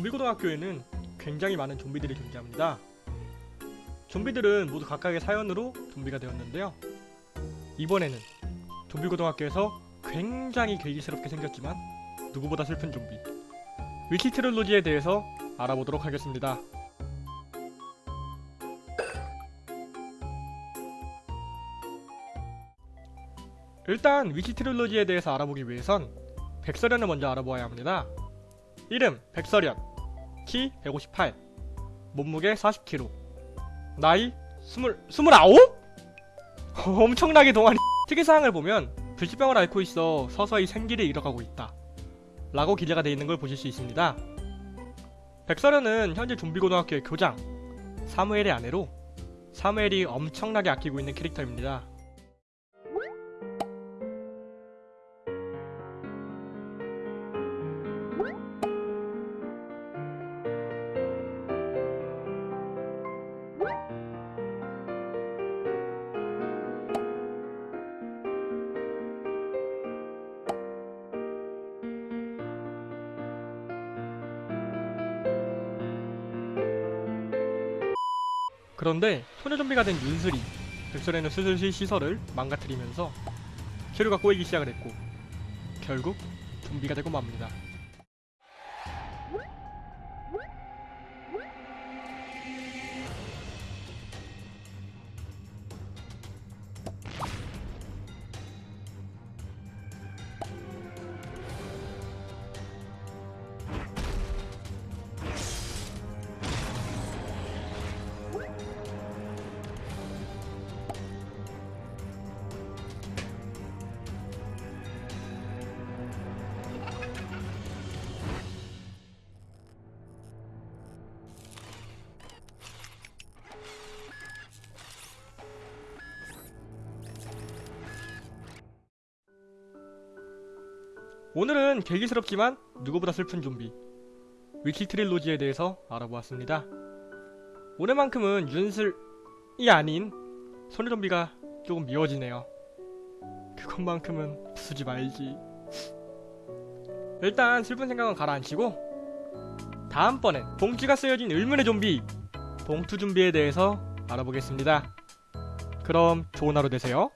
좀비고등학교에는 굉장히 많은 좀비들이 존재합니다. 좀비들은 모두 각각의 사연으로 좀비가 되었는데요. 이번에는 좀비고등학교에서 굉장히 괴기스럽게 생겼지만 누구보다 슬픈 좀비 위키 트릴로지에 대해서 알아보도록 하겠습니다. 일단 위키 트릴로지에 대해서 알아보기 위해선 백설연을 먼저 알아보아야 합니다. 이름 백설연 키 158 몸무게 40kg 나이 20, 29? 엄청나게 동안이 특이사항을 보면 불치병을 앓고 있어 서서히 생기를 잃어가고 있다 라고 기재가 되어 있는 걸 보실 수 있습니다 백설연은 현재 좀비고등학교의 교장 사무엘의 아내로 사무엘이 엄청나게 아끼고 있는 캐릭터입니다 그런데 소녀 좀비가 된 윤슬이 백설에는 슬슬 시설을 망가뜨리면서 체류가 꼬이기 시작을 했고 결국 좀비가 되고 맙니다. 오늘은 계기스럽지만 누구보다 슬픈 좀비 위키 트릴로지에 대해서 알아보았습니다. 오늘만큼은 윤슬이 아닌 소녀 좀비가 조금 미워지네요. 그것만큼은 부수지 말지. 일단 슬픈 생각은 가라앉히고 다음번엔 봉지가 쓰여진 의문의 좀비 봉투 좀비에 대해서 알아보겠습니다. 그럼 좋은 하루 되세요.